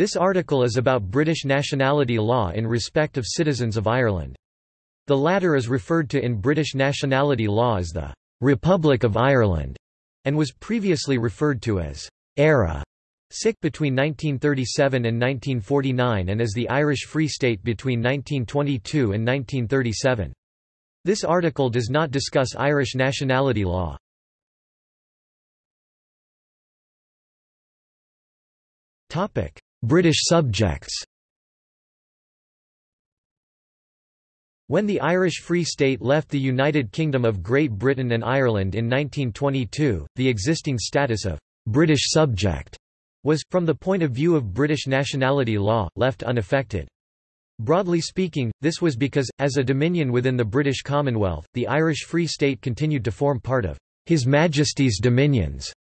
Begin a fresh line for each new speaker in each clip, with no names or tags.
This article is about British nationality law in respect of citizens of Ireland. The latter is referred to in British nationality law as the Republic of Ireland, and was previously referred to as Eire SIC between 1937 and 1949 and as the Irish Free State between 1922 and 1937. This article does not discuss Irish nationality law. British subjects When the Irish Free State left the United Kingdom of Great Britain and Ireland in 1922, the existing status of «British subject» was, from the point of view of British nationality law, left unaffected. Broadly speaking, this was because, as a dominion within the British Commonwealth, the Irish Free State continued to form part of His Majesty's dominions.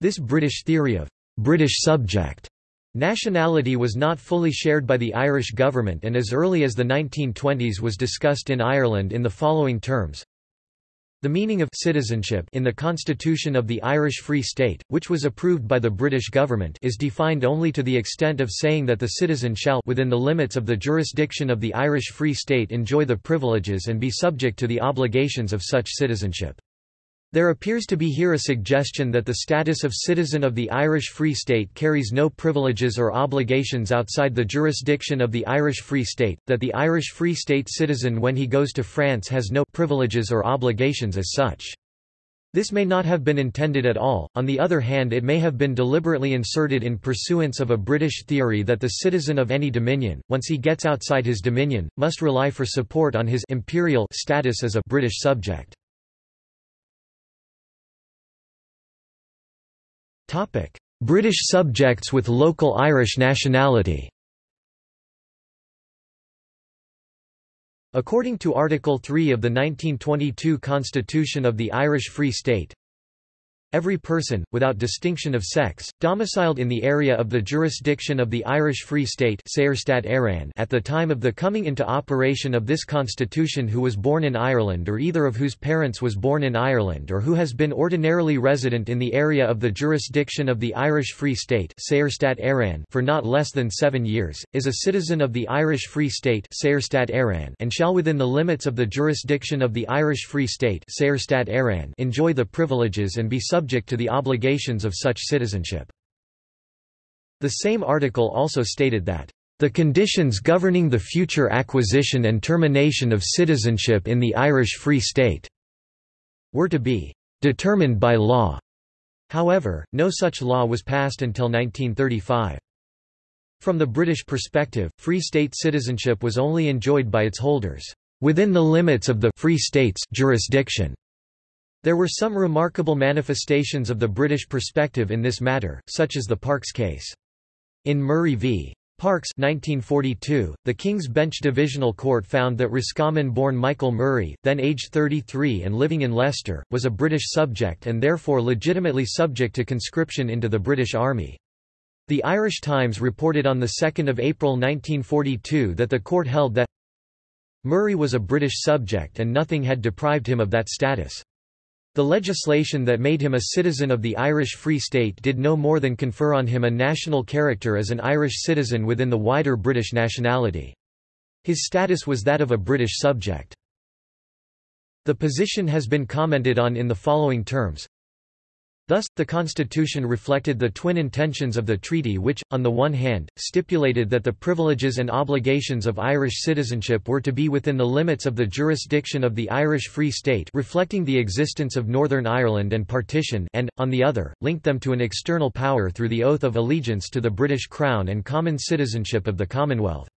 This British theory of «British subject» Nationality was not fully shared by the Irish government and as early as the 1920s was discussed in Ireland in the following terms. The meaning of citizenship in the Constitution of the Irish Free State, which was approved by the British government is defined only to the extent of saying that the citizen shall within the limits of the jurisdiction of the Irish Free State enjoy the privileges and be subject to the obligations of such citizenship. There appears to be here a suggestion that the status of citizen of the Irish Free State carries no privileges or obligations outside the jurisdiction of the Irish Free State, that the Irish Free State citizen when he goes to France has no privileges or obligations as such. This may not have been intended at all, on the other hand it may have been deliberately inserted in pursuance of a British theory that the citizen of any dominion, once he gets outside his dominion, must rely for support on his imperial status as a British subject. British subjects with local Irish nationality. According to Article 3 of the 1922 Constitution of the Irish Free State, Every person, without distinction of sex, domiciled in the area of the jurisdiction of the Irish Free State at the time of the coming into operation of this constitution who was born in Ireland or either of whose parents was born in Ireland or who has been ordinarily resident in the area of the jurisdiction of the Irish Free State for not less than seven years, is a citizen of the Irish Free State and shall within the limits of the jurisdiction of the Irish Free State enjoy the privileges and be subject subject to the obligations of such citizenship. The same article also stated that the conditions governing the future acquisition and termination of citizenship in the Irish Free State were to be determined by law. However, no such law was passed until 1935. From the British perspective, Free State citizenship was only enjoyed by its holders within the limits of the Free State's jurisdiction. There were some remarkable manifestations of the British perspective in this matter, such as the Parkes case. In Murray v. Parkes 1942, the King's Bench Divisional Court found that Roscommon-born Michael Murray, then aged 33 and living in Leicester, was a British subject and therefore legitimately subject to conscription into the British Army. The Irish Times reported on 2 April 1942 that the court held that Murray was a British subject and nothing had deprived him of that status. The legislation that made him a citizen of the Irish Free State did no more than confer on him a national character as an Irish citizen within the wider British nationality. His status was that of a British subject. The position has been commented on in the following terms Thus, the Constitution reflected the twin intentions of the treaty which, on the one hand, stipulated that the privileges and obligations of Irish citizenship were to be within the limits of the jurisdiction of the Irish Free State reflecting the existence of Northern Ireland and partition and, on the other, linked them to an external power through the oath of allegiance to the British Crown and common citizenship of the Commonwealth.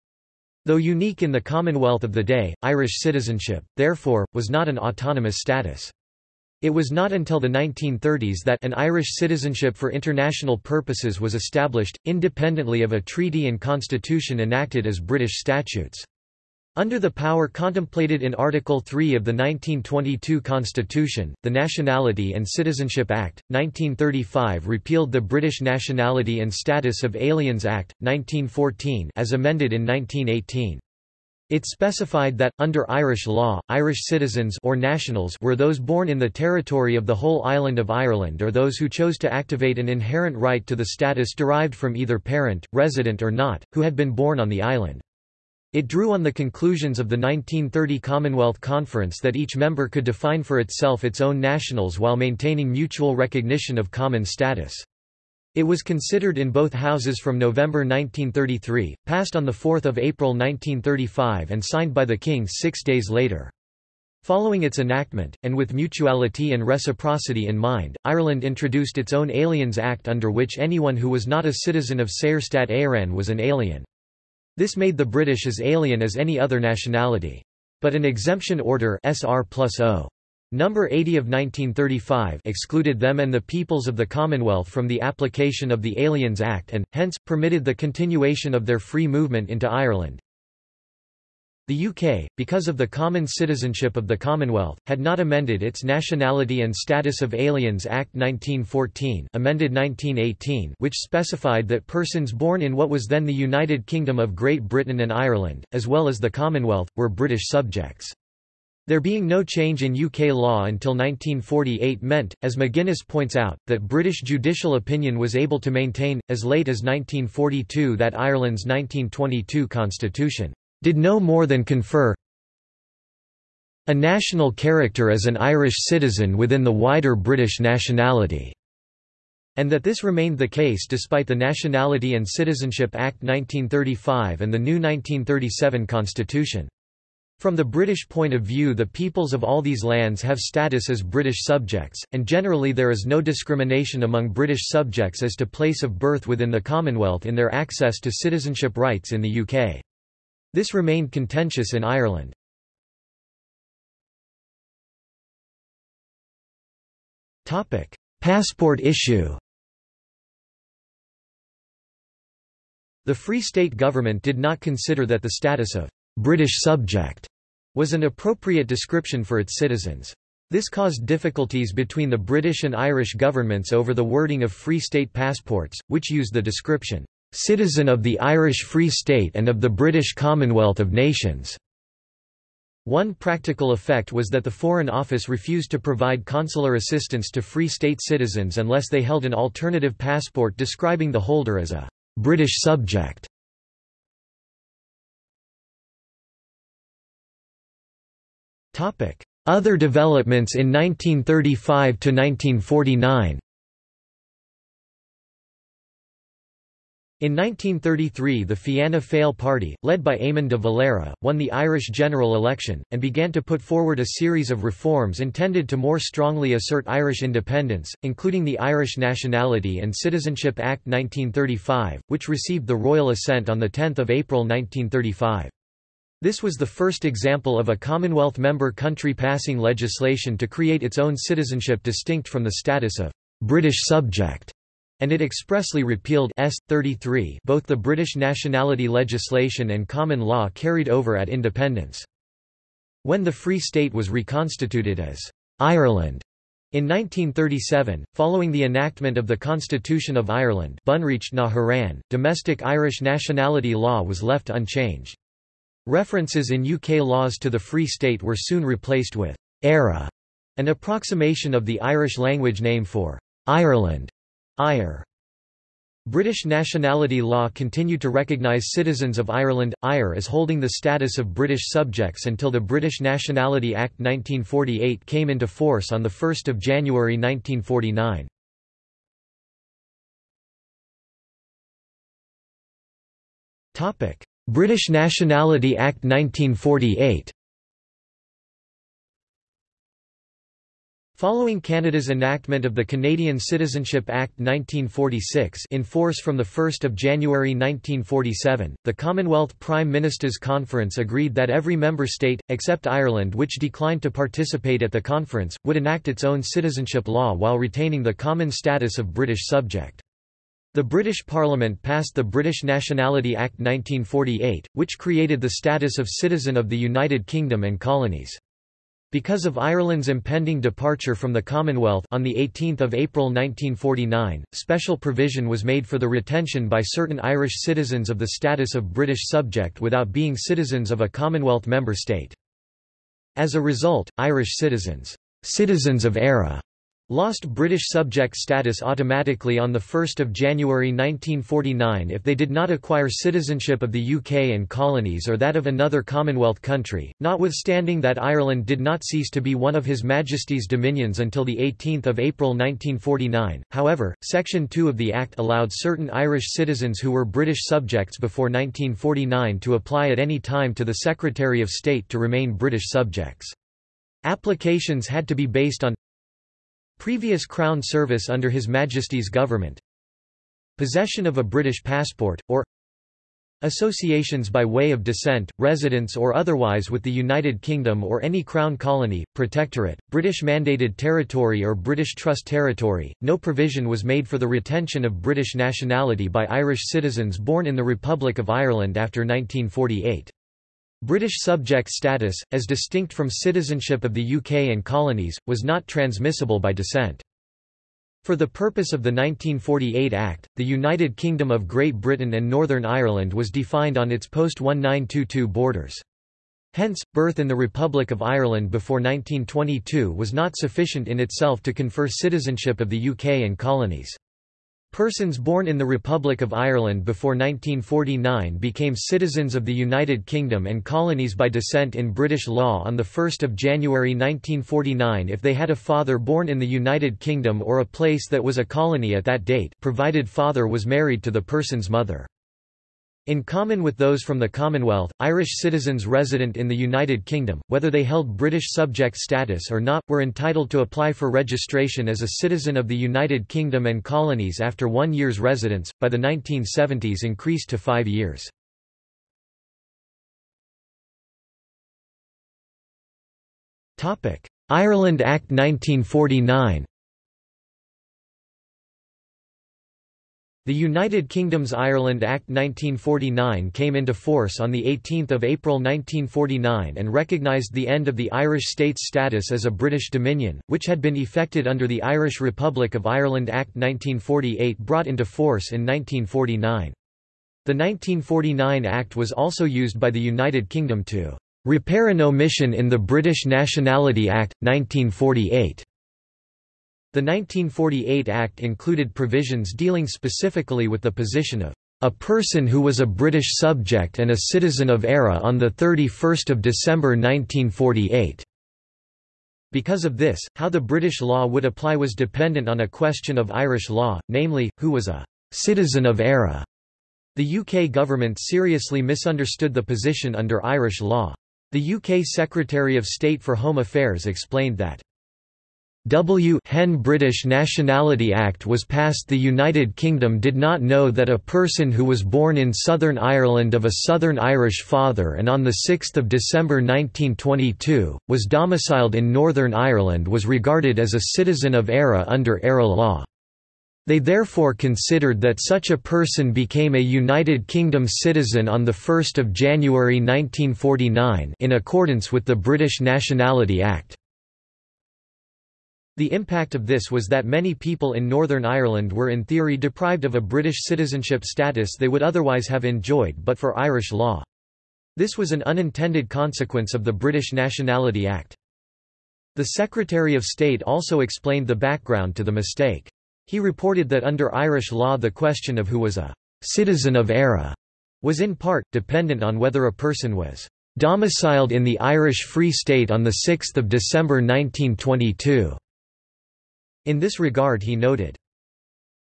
Though unique in the Commonwealth of the day, Irish citizenship, therefore, was not an autonomous status. It was not until the 1930s that an Irish citizenship for international purposes was established, independently of a treaty and constitution enacted as British statutes. Under the power contemplated in Article 3 of the 1922 Constitution, the Nationality and Citizenship Act, 1935 repealed the British Nationality and Status of Aliens Act, 1914 as amended in 1918. It specified that, under Irish law, Irish citizens or nationals were those born in the territory of the whole island of Ireland or those who chose to activate an inherent right to the status derived from either parent, resident or not, who had been born on the island. It drew on the conclusions of the 1930 Commonwealth Conference that each member could define for itself its own nationals while maintaining mutual recognition of common status. It was considered in both houses from November 1933, passed on 4 April 1935 and signed by the King six days later. Following its enactment, and with mutuality and reciprocity in mind, Ireland introduced its own Aliens Act under which anyone who was not a citizen of Saorstát Éireann was an alien. This made the British as alien as any other nationality. But an exemption order SR Number 80 of 1935 excluded them and the peoples of the Commonwealth from the application of the Aliens Act and, hence, permitted the continuation of their free movement into Ireland. The UK, because of the common citizenship of the Commonwealth, had not amended its Nationality and Status of Aliens Act 1914 amended 1918 which specified that persons born in what was then the United Kingdom of Great Britain and Ireland, as well as the Commonwealth, were British subjects. There being no change in UK law until 1948 meant, as McGuinness points out, that British judicial opinion was able to maintain, as late as 1942 that Ireland's 1922 constitution did no more than confer a national character as an Irish citizen within the wider British nationality, and that this remained the case despite the Nationality and Citizenship Act 1935 and the new 1937 constitution. From the British point of view the peoples of all these lands have status as British subjects, and generally there is no discrimination among British subjects as to place of birth within the Commonwealth in their access to citizenship rights in the UK. This remained contentious in Ireland. Passport issue The Free State government did not consider that the status of British subject was an appropriate description for its citizens. This caused difficulties between the British and Irish governments over the wording of Free State passports, which used the description, "...citizen of the Irish Free State and of the British Commonwealth of Nations." One practical effect was that the Foreign Office refused to provide consular assistance to Free State citizens unless they held an alternative passport describing the holder as a British subject. Other developments in 1935 to 1949 In 1933 the Fianna Fáil party, led by Eamon de Valera, won the Irish general election, and began to put forward a series of reforms intended to more strongly assert Irish independence, including the Irish Nationality and Citizenship Act 1935, which received the royal assent on 10 April 1935. This was the first example of a Commonwealth member country passing legislation to create its own citizenship distinct from the status of British subject, and it expressly repealed S. 33 both the British nationality legislation and common law carried over at independence. When the Free State was reconstituted as Ireland in 1937, following the enactment of the Constitution of Ireland na domestic Irish nationality law was left unchanged. References in UK laws to the Free State were soon replaced with «Eire», an approximation of the Irish language name for «Ireland» Ire. British nationality law continued to recognise citizens of Ireland, IRE as holding the status of British subjects until the British Nationality Act 1948 came into force on 1 January 1949. British Nationality Act 1948 Following Canada's enactment of the Canadian Citizenship Act 1946 in force from 1 January 1947, the Commonwealth Prime Ministers' Conference agreed that every member state, except Ireland which declined to participate at the conference, would enact its own citizenship law while retaining the common status of British subject. The British Parliament passed the British Nationality Act 1948, which created the status of citizen of the United Kingdom and colonies. Because of Ireland's impending departure from the Commonwealth on 18 April 1949, special provision was made for the retention by certain Irish citizens of the status of British subject without being citizens of a Commonwealth member state. As a result, Irish citizens, citizens of Eire, lost British subject status automatically on 1 January 1949 if they did not acquire citizenship of the UK and colonies or that of another Commonwealth country, notwithstanding that Ireland did not cease to be one of His Majesty's dominions until 18 April 1949. However, Section 2 of the Act allowed certain Irish citizens who were British subjects before 1949 to apply at any time to the Secretary of State to remain British subjects. Applications had to be based on Previous Crown service under His Majesty's government Possession of a British passport, or Associations by way of descent, residence or otherwise with the United Kingdom or any Crown colony, protectorate, British mandated territory or British Trust territory. No provision was made for the retention of British nationality by Irish citizens born in the Republic of Ireland after 1948. British subject status, as distinct from citizenship of the UK and colonies, was not transmissible by descent. For the purpose of the 1948 Act, the United Kingdom of Great Britain and Northern Ireland was defined on its post-1922 borders. Hence, birth in the Republic of Ireland before 1922 was not sufficient in itself to confer citizenship of the UK and colonies. Persons born in the Republic of Ireland before 1949 became citizens of the United Kingdom and colonies by descent in British law on 1 January 1949 if they had a father born in the United Kingdom or a place that was a colony at that date provided father was married to the person's mother. In common with those from the Commonwealth, Irish citizens resident in the United Kingdom, whether they held British subject status or not, were entitled to apply for registration as a citizen of the United Kingdom and colonies after one year's residence, by the 1970s increased to five years. Ireland Act 1949 The United Kingdom's Ireland Act 1949 came into force on 18 April 1949 and recognised the end of the Irish state's status as a British Dominion, which had been effected under the Irish Republic of Ireland Act 1948 brought into force in 1949. The 1949 Act was also used by the United Kingdom to repair an omission in the British Nationality Act, 1948. The 1948 Act included provisions dealing specifically with the position of a person who was a British subject and a citizen of Eire on 31 December 1948. Because of this, how the British law would apply was dependent on a question of Irish law, namely, who was a citizen of Eire. The UK government seriously misunderstood the position under Irish law. The UK Secretary of State for Home Affairs explained that W Hen British Nationality Act was passed the United Kingdom did not know that a person who was born in Southern Ireland of a Southern Irish father and on 6 December 1922, was domiciled in Northern Ireland was regarded as a citizen of Eire under Eire law. They therefore considered that such a person became a United Kingdom citizen on 1 January 1949 in accordance with the British Nationality Act. The impact of this was that many people in Northern Ireland were in theory deprived of a British citizenship status they would otherwise have enjoyed but for Irish law. This was an unintended consequence of the British Nationality Act. The Secretary of State also explained the background to the mistake. He reported that under Irish law the question of who was a citizen of Eire was in part, dependent on whether a person was domiciled in the Irish Free State on 6 December 1922. In this regard he noted,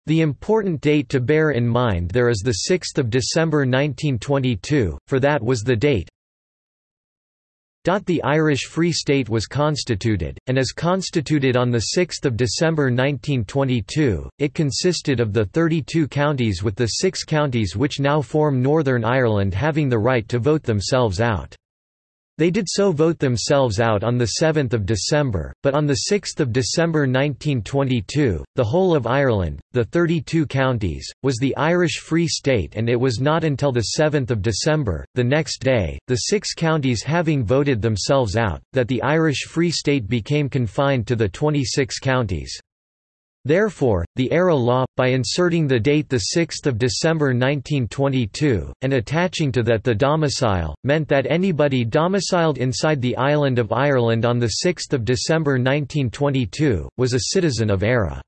the important date to bear in mind there is 6 December 1922, for that was the date the Irish Free State was constituted, and as constituted on 6 December 1922, it consisted of the 32 counties with the six counties which now form Northern Ireland having the right to vote themselves out. They did so vote themselves out on 7 December, but on 6 December 1922, the whole of Ireland, the 32 counties, was the Irish Free State and it was not until 7 December, the next day, the six counties having voted themselves out, that the Irish Free State became confined to the 26 counties. Therefore, the Eire law, by inserting the date 6 December 1922, and attaching to that the domicile, meant that anybody domiciled inside the island of Ireland on 6 December 1922, was a citizen of Eire.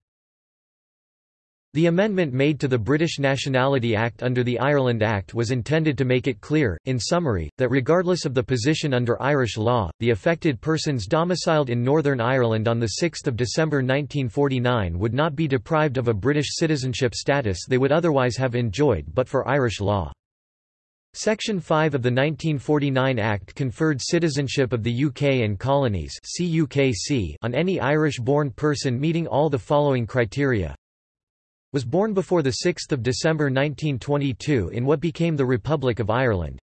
The amendment made to the British Nationality Act under the Ireland Act was intended to make it clear, in summary, that regardless of the position under Irish law, the affected persons domiciled in Northern Ireland on 6 December 1949 would not be deprived of a British citizenship status they would otherwise have enjoyed but for Irish law. Section 5 of the 1949 Act conferred citizenship of the UK and colonies on any Irish-born person meeting all the following criteria was born before 6 December 1922 in what became the Republic of Ireland.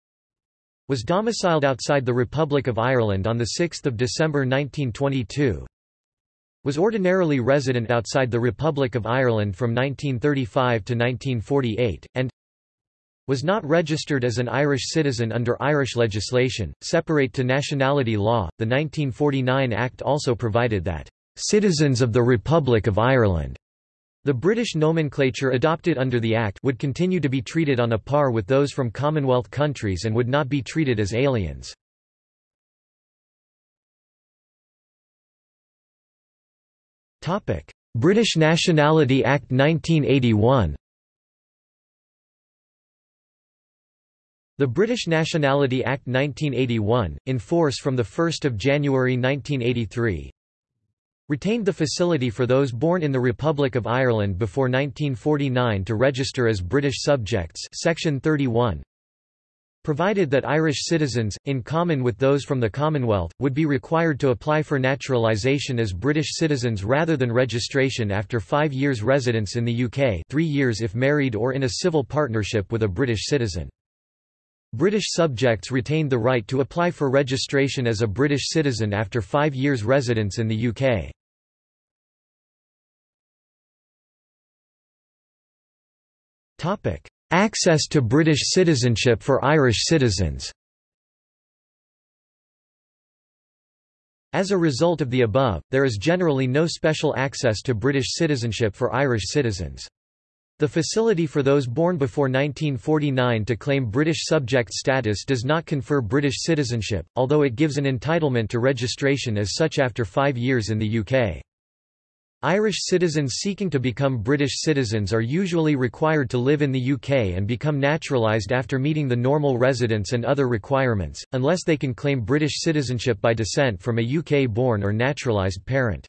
Was domiciled outside the Republic of Ireland on 6 December 1922. Was ordinarily resident outside the Republic of Ireland from 1935 to 1948, and was not registered as an Irish citizen under Irish legislation, separate to nationality law. The 1949 Act also provided that citizens of the Republic of Ireland the British nomenclature adopted under the Act would continue to be treated on a par with those from Commonwealth countries and would not be treated as aliens. British Nationality Act 1981 The British Nationality Act 1981, in force from 1 January 1983, retained the facility for those born in the Republic of Ireland before 1949 to register as British subjects section 31 provided that Irish citizens, in common with those from the Commonwealth, would be required to apply for naturalisation as British citizens rather than registration after five years residence in the UK three years if married or in a civil partnership with a British citizen. British subjects retained the right to apply for registration as a British citizen after five years residence in the UK. Topic: Access to British citizenship for Irish citizens. As a result of the above, there is generally no special access to British citizenship for Irish citizens. The facility for those born before 1949 to claim British subject status does not confer British citizenship, although it gives an entitlement to registration as such after five years in the UK. Irish citizens seeking to become British citizens are usually required to live in the UK and become naturalised after meeting the normal residence and other requirements, unless they can claim British citizenship by descent from a UK-born or naturalised parent.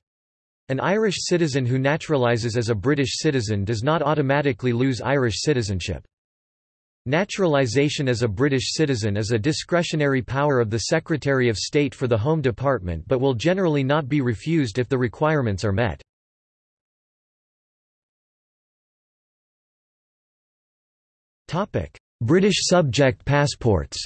An Irish citizen who naturalises as a British citizen does not automatically lose Irish citizenship. Naturalisation as a British citizen is a discretionary power of the Secretary of State for the Home Department but will generally not be refused if the requirements are met. British subject passports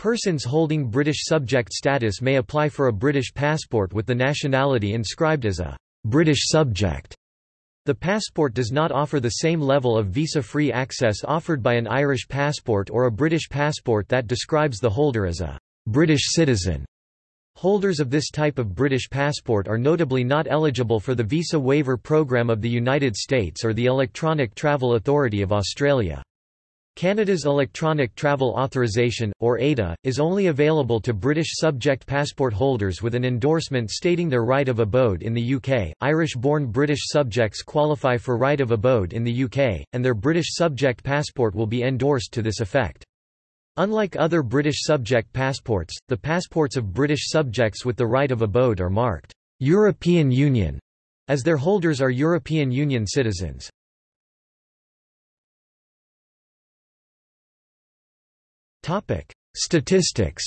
Persons holding British subject status may apply for a British passport with the nationality inscribed as a British subject. The passport does not offer the same level of visa-free access offered by an Irish passport or a British passport that describes the holder as a British citizen. Holders of this type of British passport are notably not eligible for the Visa Waiver Program of the United States or the Electronic Travel Authority of Australia. Canada's Electronic Travel Authorization, or ETA, is only available to British subject passport holders with an endorsement stating their right of abode in the UK. Irish born British subjects qualify for right of abode in the UK, and their British subject passport will be endorsed to this effect. Unlike other British subject passports, the passports of British subjects with the right of abode are marked European Union, as their holders are European Union citizens. Statistics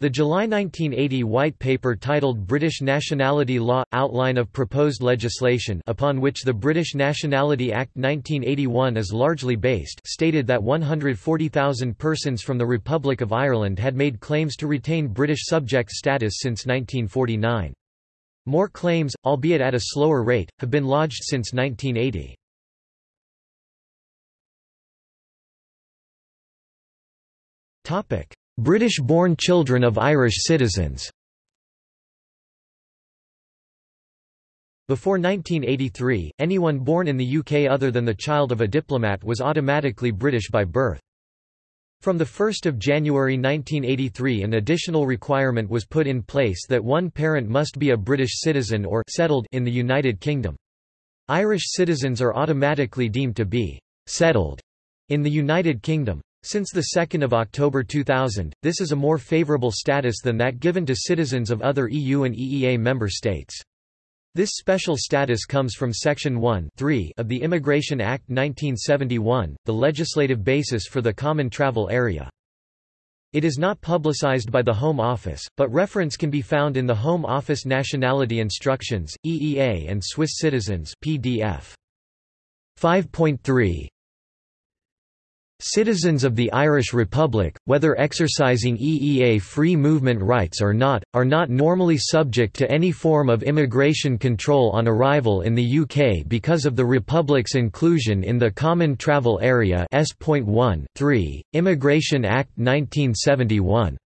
The July 1980 White Paper titled British Nationality Law – Outline of Proposed Legislation upon which the British Nationality Act 1981 is largely based stated that 140,000 persons from the Republic of Ireland had made claims to retain British subject status since 1949. More claims, albeit at a slower rate, have been lodged since 1980. Topic: British-born children of Irish citizens Before 1983, anyone born in the UK other than the child of a diplomat was automatically British by birth. From 1 January 1983 an additional requirement was put in place that one parent must be a British citizen or settled in the United Kingdom. Irish citizens are automatically deemed to be «settled» in the United Kingdom. Since 2 October 2000, this is a more favourable status than that given to citizens of other EU and EEA member states. This special status comes from Section 1 of the Immigration Act 1971, the legislative basis for the Common Travel Area. It is not publicized by the Home Office, but reference can be found in the Home Office Nationality Instructions, EEA and Swiss Citizens PDF. 5.3 Citizens of the Irish Republic, whether exercising EEA free movement rights or not, are not normally subject to any form of immigration control on arrival in the UK because of the Republic's inclusion in the Common Travel Area S.1 3, Immigration Act 1971.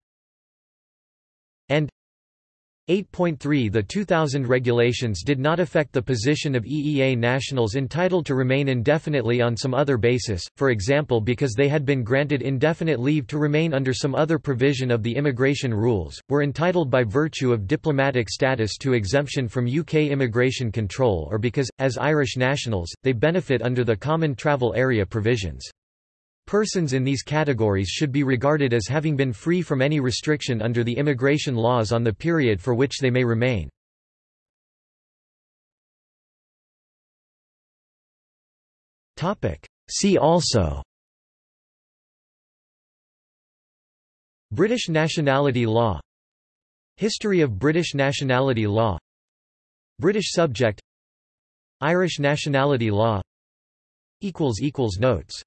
And 8.3 The 2000 regulations did not affect the position of EEA nationals entitled to remain indefinitely on some other basis, for example because they had been granted indefinite leave to remain under some other provision of the immigration rules, were entitled by virtue of diplomatic status to exemption from UK immigration control or because, as Irish nationals, they benefit under the Common Travel Area provisions. Persons in these categories should be regarded as having been free from any restriction under the immigration laws on the period for which they may remain. See also British nationality law History of British nationality law British subject Irish nationality law Notes